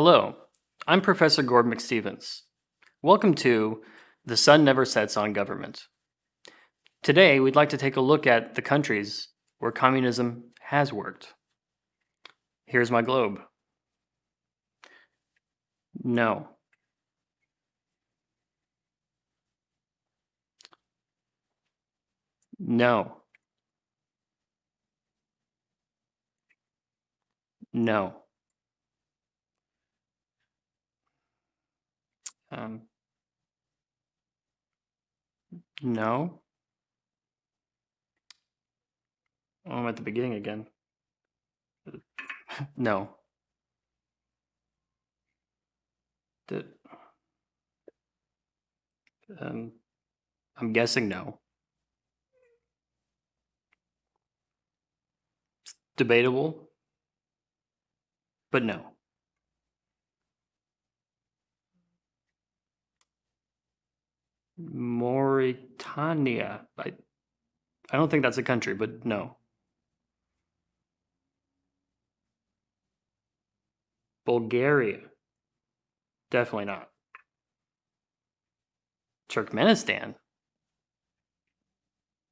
Hello, I'm Professor Gord McStevens. Welcome to The Sun Never Sets on Government. Today, we'd like to take a look at the countries where communism has worked. Here's my globe. No. No. No. Um, no. Oh, I'm at the beginning again. no. Did, um, I'm guessing no. It's debatable, but no. Mauritania. I, I don't think that's a country, but no. Bulgaria. Definitely not. Turkmenistan.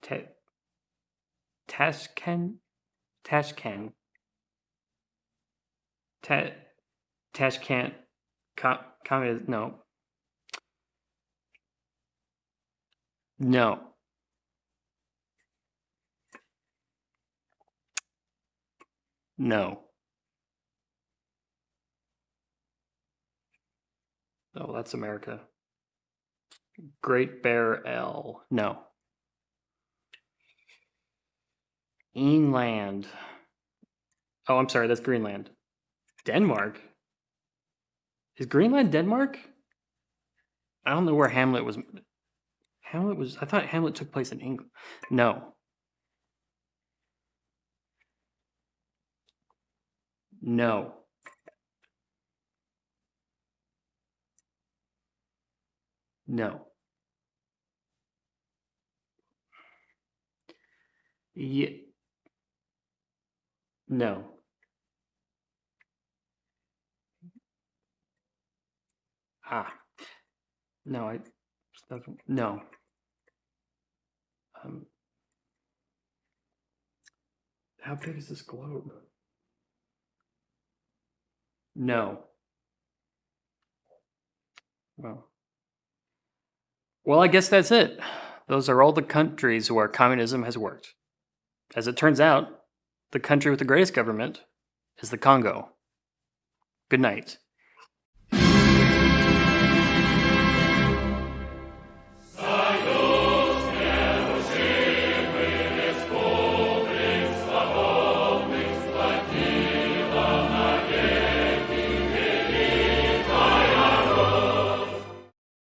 Ta- Tashkent. Tashkent. Ta- Tashkent. Com- communist. No. No. No. Oh, that's America. Great Bear L. No. Inland. Oh, I'm sorry, that's Greenland. Denmark? Is Greenland Denmark? I don't know where Hamlet was. Hamlet was. I thought Hamlet took place in England. No. No. No. Yeah. No. Ah. No, I. No. Um, how big is this globe? No. Well. Well, I guess that's it. Those are all the countries where communism has worked. As it turns out, the country with the greatest government is the Congo. Good night.